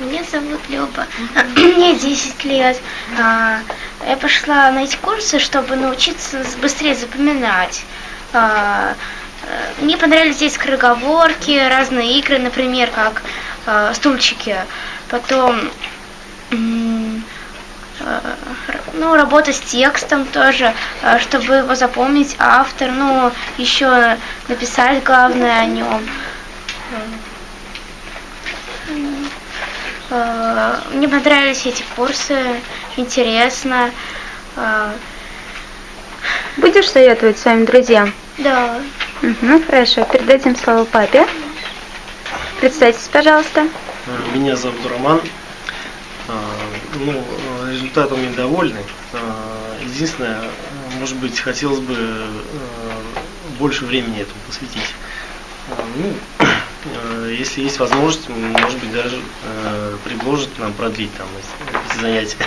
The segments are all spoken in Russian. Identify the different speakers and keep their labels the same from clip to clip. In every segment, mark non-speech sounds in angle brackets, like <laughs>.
Speaker 1: Меня зовут Люба, <clears throat> мне 10 лет. А, я пошла на эти курсы, чтобы научиться быстрее запоминать. А, э, мне понравились здесь скороговорки, разные игры, например, как а, стульчики. Потом ну, работа с текстом тоже, чтобы его запомнить автор, ну, еще написать главное о нем. Э, мне понравились эти курсы, интересно. Э,
Speaker 2: Будешь советовать своим друзьям?
Speaker 1: Да.
Speaker 2: Угу, хорошо, передадим слово папе. Представьтесь, пожалуйста.
Speaker 3: Меня зовут Роман. Э, ну, результатом недовольны. Единственное, может быть, хотелось бы больше времени этому посвятить. Ну, если есть возможность, может быть, даже э, предложат нам продлить там эти занятия.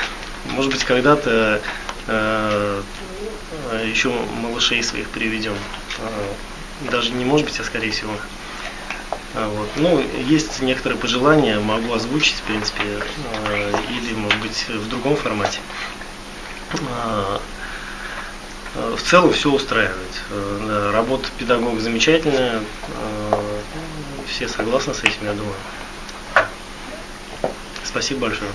Speaker 3: <laughs> Может быть, когда-то э, еще малышей своих приведем. Э, даже не может быть, а скорее всего. Вот. Ну, есть некоторые пожелания, могу озвучить, в принципе, э, или, может быть, в другом формате. Э, в целом все устраивает. Э, работа педагога замечательная все согласны с этим, я думаю. Спасибо большое.